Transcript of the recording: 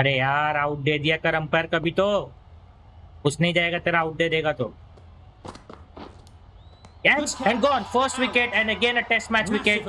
अरे यार आउट दे दिया कर अंपायर कभी तो कुछ नहीं जाएगा तेरा आउट दे देगा तो Yes, and gone. First wicket, and again a test match wicket.